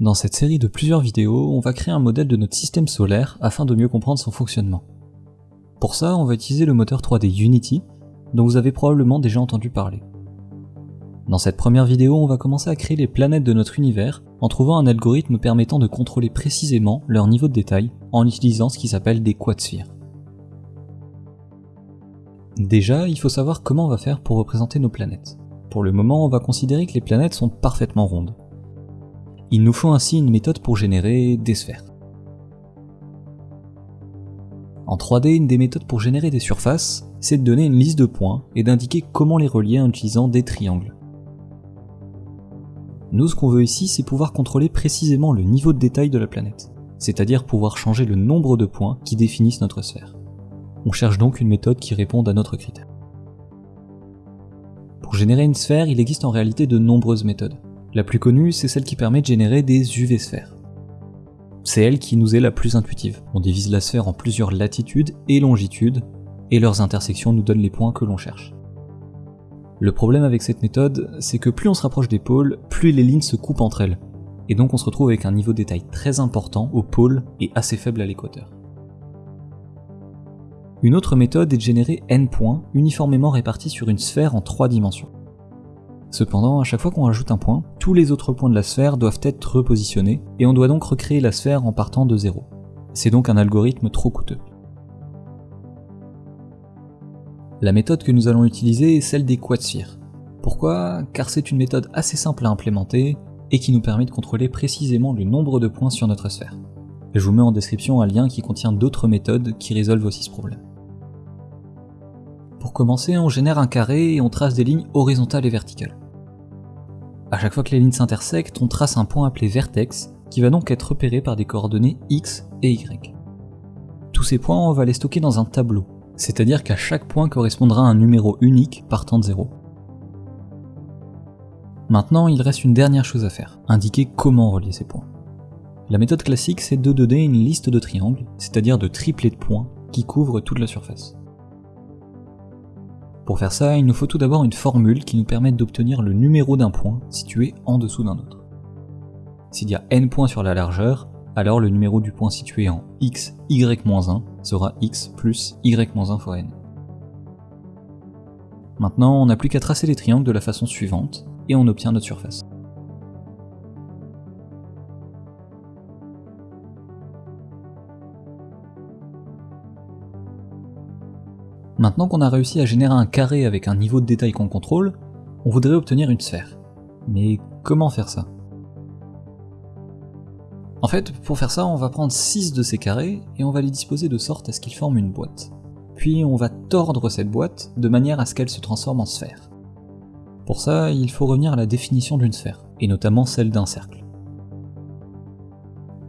Dans cette série de plusieurs vidéos, on va créer un modèle de notre système solaire afin de mieux comprendre son fonctionnement. Pour ça, on va utiliser le moteur 3D Unity, dont vous avez probablement déjà entendu parler. Dans cette première vidéo, on va commencer à créer les planètes de notre univers en trouvant un algorithme permettant de contrôler précisément leur niveau de détail en utilisant ce qui s'appelle des quadsphères. Déjà, il faut savoir comment on va faire pour représenter nos planètes. Pour le moment, on va considérer que les planètes sont parfaitement rondes. Il nous faut ainsi une méthode pour générer des sphères. En 3D, une des méthodes pour générer des surfaces, c'est de donner une liste de points et d'indiquer comment les relier en utilisant des triangles. Nous, ce qu'on veut ici, c'est pouvoir contrôler précisément le niveau de détail de la planète, c'est-à-dire pouvoir changer le nombre de points qui définissent notre sphère. On cherche donc une méthode qui réponde à notre critère. Pour générer une sphère, il existe en réalité de nombreuses méthodes. La plus connue, c'est celle qui permet de générer des UV-sphères. C'est elle qui nous est la plus intuitive. On divise la sphère en plusieurs latitudes et longitudes, et leurs intersections nous donnent les points que l'on cherche. Le problème avec cette méthode, c'est que plus on se rapproche des pôles, plus les lignes se coupent entre elles, et donc on se retrouve avec un niveau de détail très important au pôle et assez faible à l'équateur. Une autre méthode est de générer n points uniformément répartis sur une sphère en trois dimensions. Cependant, à chaque fois qu'on rajoute un point, tous les autres points de la sphère doivent être repositionnés, et on doit donc recréer la sphère en partant de zéro. C'est donc un algorithme trop coûteux. La méthode que nous allons utiliser est celle des quadsphères. Pourquoi? Car c'est une méthode assez simple à implémenter et qui nous permet de contrôler précisément le nombre de points sur notre sphère. Je vous mets en description un lien qui contient d'autres méthodes qui résolvent aussi ce problème. Pour commencer, on génère un carré et on trace des lignes horizontales et verticales. À chaque fois que les lignes s'intersectent, on trace un point appelé vertex, qui va donc être repéré par des coordonnées x et y. Tous ces points, on va les stocker dans un tableau, c'est-à-dire qu'à chaque point correspondra un numéro unique partant de 0. Maintenant, il reste une dernière chose à faire, indiquer comment relier ces points. La méthode classique, c'est de donner une liste de triangles, c'est-à-dire de triplets de points, qui couvrent toute la surface. Pour faire ça, il nous faut tout d'abord une formule qui nous permette d'obtenir le numéro d'un point situé en dessous d'un autre. S'il y a n points sur la largeur, alors le numéro du point situé en x, y-1 sera x plus y-1 fois n. Maintenant, on n'a plus qu'à tracer les triangles de la façon suivante, et on obtient notre surface. Maintenant qu'on a réussi à générer un carré avec un niveau de détail qu'on contrôle, on voudrait obtenir une sphère. Mais comment faire ça? En fait, pour faire ça, on va prendre 6 de ces carrés et on va les disposer de sorte à ce qu'ils forment une boîte. Puis on va tordre cette boîte de manière à ce qu'elle se transforme en sphère. Pour ça, il faut revenir à la définition d'une sphère, et notamment celle d'un cercle.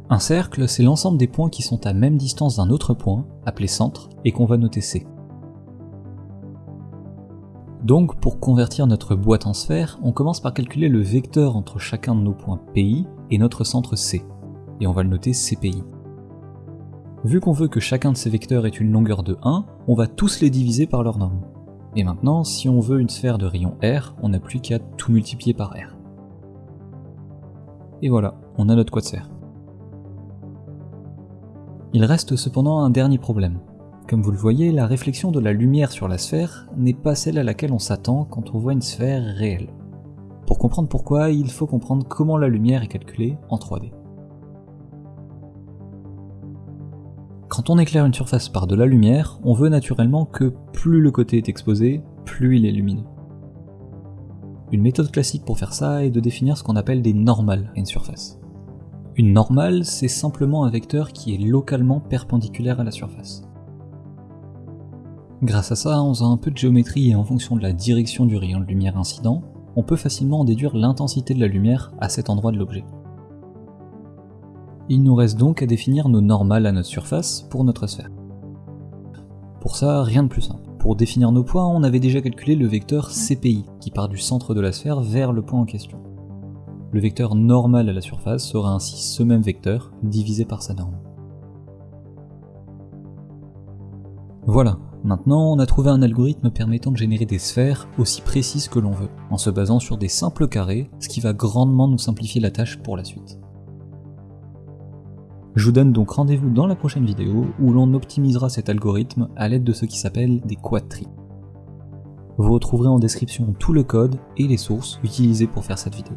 Un cercle, c'est l'ensemble des points qui sont à même distance d'un autre point, appelé centre, et qu'on va noter C. Donc pour convertir notre boîte en sphère, on commence par calculer le vecteur entre chacun de nos points PI et notre centre C, et on va le noter CPI. Vu qu'on veut que chacun de ces vecteurs ait une longueur de 1, on va tous les diviser par leur norme. Et maintenant, si on veut une sphère de rayon R, on n'a plus qu'à tout multiplier par R. Et voilà, on a notre quadsphère. Il reste cependant un dernier problème. Comme vous le voyez, la réflexion de la lumière sur la sphère n'est pas celle à laquelle on s'attend quand on voit une sphère réelle. Pour comprendre pourquoi, il faut comprendre comment la lumière est calculée en 3D. Quand on éclaire une surface par de la lumière, on veut naturellement que plus le côté est exposé, plus il est lumineux. Une méthode classique pour faire ça est de définir ce qu'on appelle des normales à une surface. Une normale, c'est simplement un vecteur qui est localement perpendiculaire à la surface. Grâce à ça, en faisant un peu de géométrie et en fonction de la direction du rayon de lumière incident, on peut facilement en déduire l'intensité de la lumière à cet endroit de l'objet. Il nous reste donc à définir nos normales à notre surface pour notre sphère. Pour ça, rien de plus simple. Pour définir nos points, on avait déjà calculé le vecteur CPI, qui part du centre de la sphère vers le point en question. Le vecteur normal à la surface sera ainsi ce même vecteur, divisé par sa norme. Voilà, Maintenant, on a trouvé un algorithme permettant de générer des sphères aussi précises que l'on veut, en se basant sur des simples carrés, ce qui va grandement nous simplifier la tâche pour la suite. Je vous donne donc rendez-vous dans la prochaine vidéo où l'on optimisera cet algorithme à l'aide de ce qui s'appelle des quadtries. Vous retrouverez en description tout le code et les sources utilisées pour faire cette vidéo.